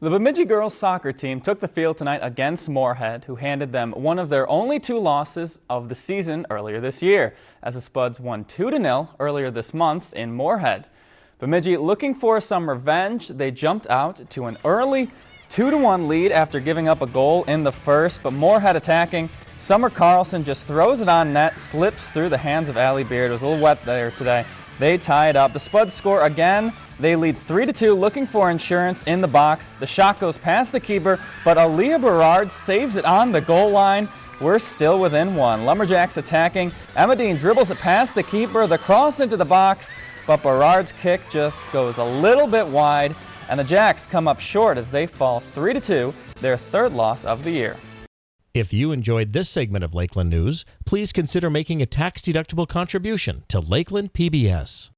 The Bemidji girls soccer team took the field tonight against Moorhead, who handed them one of their only two losses of the season earlier this year, as the Spuds won 2-0 earlier this month in Moorhead. Bemidji looking for some revenge, they jumped out to an early 2-1 lead after giving up a goal in the first, but Moorhead attacking. Summer Carlson just throws it on net, slips through the hands of Allie Beard. It was a little wet there today. They tie it up. The Spuds score again. They lead 3-2, looking for insurance in the box. The shot goes past the keeper, but Aaliyah Berard saves it on the goal line. We're still within one. Lumberjacks attacking. Dean dribbles it past the keeper, the cross into the box, but Berard's kick just goes a little bit wide, and the Jacks come up short as they fall 3-2, their third loss of the year. If you enjoyed this segment of Lakeland News, please consider making a tax-deductible contribution to Lakeland PBS.